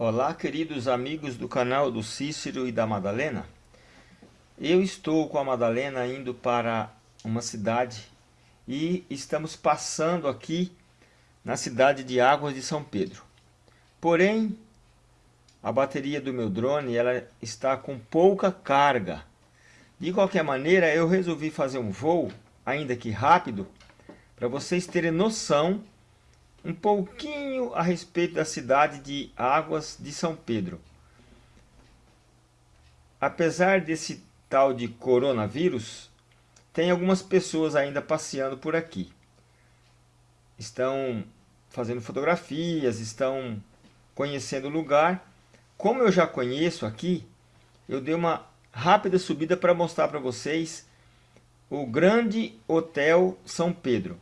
Olá, queridos amigos do canal do Cícero e da Madalena. Eu estou com a Madalena indo para uma cidade e estamos passando aqui na cidade de Águas de São Pedro. Porém, a bateria do meu drone ela está com pouca carga. De qualquer maneira, eu resolvi fazer um voo, ainda que rápido, para vocês terem noção um pouquinho a respeito da cidade de Águas de São Pedro. Apesar desse tal de coronavírus, tem algumas pessoas ainda passeando por aqui. Estão fazendo fotografias, estão conhecendo o lugar. Como eu já conheço aqui, eu dei uma rápida subida para mostrar para vocês o grande Hotel São Pedro.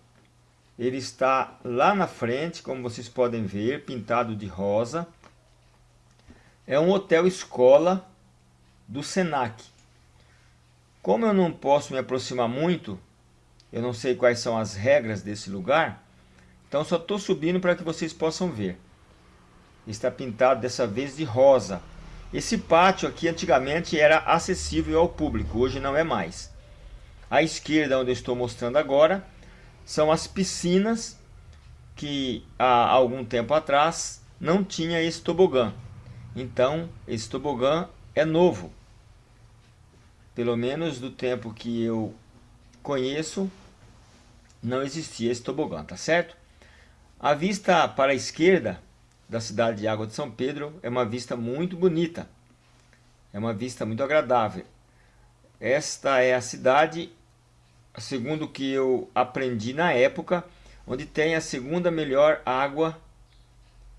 Ele está lá na frente, como vocês podem ver, pintado de rosa. É um hotel escola do Senac. Como eu não posso me aproximar muito, eu não sei quais são as regras desse lugar, então só estou subindo para que vocês possam ver. Está pintado dessa vez de rosa. Esse pátio aqui antigamente era acessível ao público, hoje não é mais. À esquerda, onde eu estou mostrando agora, são as piscinas que há algum tempo atrás não tinha esse tobogã. Então, esse tobogã é novo. Pelo menos do tempo que eu conheço, não existia esse tobogã, tá certo? A vista para a esquerda da cidade de Água de São Pedro é uma vista muito bonita. É uma vista muito agradável. Esta é a cidade segundo o que eu aprendi na época, onde tem a segunda melhor água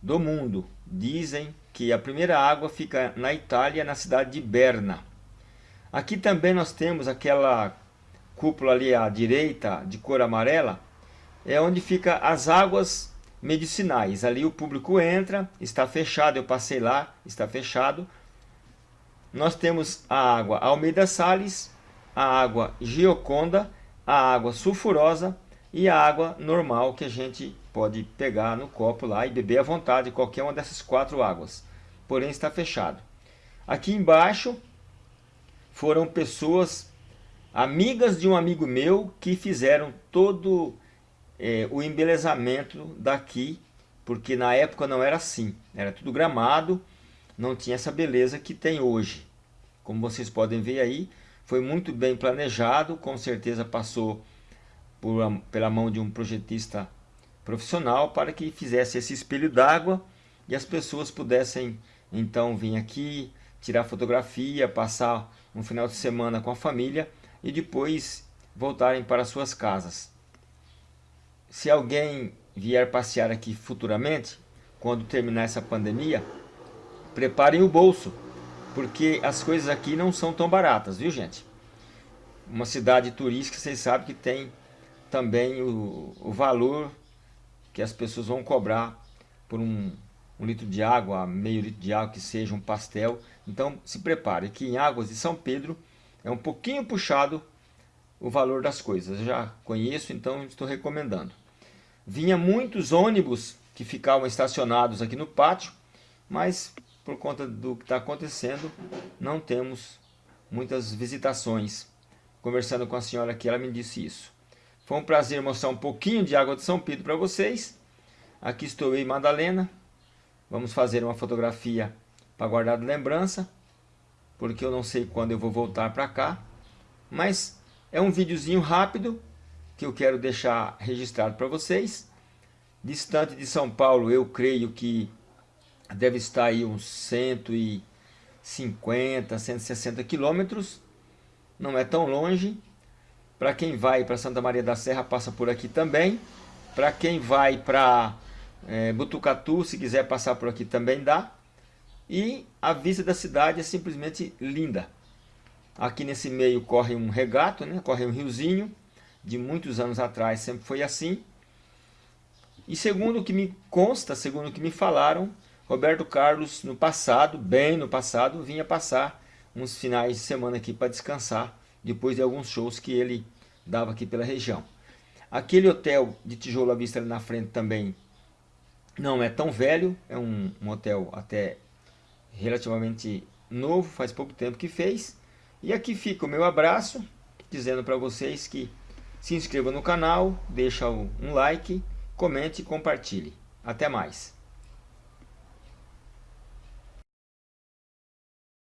do mundo. Dizem que a primeira água fica na Itália, na cidade de Berna. Aqui também nós temos aquela cúpula ali à direita, de cor amarela, é onde fica as águas medicinais. Ali o público entra, está fechado, eu passei lá, está fechado. Nós temos a água Almeida Sales, a água Gioconda a água sulfurosa e a água normal que a gente pode pegar no copo lá e beber à vontade, qualquer uma dessas quatro águas. Porém está fechado. Aqui embaixo foram pessoas amigas de um amigo meu que fizeram todo é, o embelezamento daqui, porque na época não era assim, era tudo gramado, não tinha essa beleza que tem hoje. Como vocês podem ver aí, foi muito bem planejado, com certeza passou por, pela mão de um projetista profissional para que fizesse esse espelho d'água e as pessoas pudessem então vir aqui, tirar fotografia, passar um final de semana com a família e depois voltarem para suas casas. Se alguém vier passear aqui futuramente, quando terminar essa pandemia, preparem o bolso, porque as coisas aqui não são tão baratas, viu gente? Uma cidade turística, vocês sabem que tem também o, o valor que as pessoas vão cobrar por um, um litro de água, meio litro de água, que seja um pastel. Então se prepare, que em Águas de São Pedro é um pouquinho puxado o valor das coisas. Eu já conheço, então estou recomendando. Vinha muitos ônibus que ficavam estacionados aqui no pátio, mas por conta do que está acontecendo, não temos muitas visitações. Conversando com a senhora aqui, ela me disse isso. Foi um prazer mostrar um pouquinho de água de São Pedro para vocês. Aqui estou eu e Madalena. Vamos fazer uma fotografia para guardar de lembrança, porque eu não sei quando eu vou voltar para cá. Mas é um videozinho rápido que eu quero deixar registrado para vocês. Distante de São Paulo, eu creio que deve estar aí uns 150, 160 quilômetros. Não é tão longe. Para quem vai para Santa Maria da Serra, passa por aqui também. Para quem vai para é, Butucatu, se quiser passar por aqui também dá. E a vista da cidade é simplesmente linda. Aqui nesse meio corre um regato, né? corre um riozinho. De muitos anos atrás sempre foi assim. E segundo o que me consta, segundo o que me falaram, Roberto Carlos, no passado, bem no passado, vinha passar uns finais de semana aqui para descansar, depois de alguns shows que ele dava aqui pela região. Aquele hotel de tijolo à vista ali na frente também não é tão velho, é um, um hotel até relativamente novo, faz pouco tempo que fez. E aqui fica o meu abraço, dizendo para vocês que se inscreva no canal, deixa um like, comente e compartilhe. Até mais!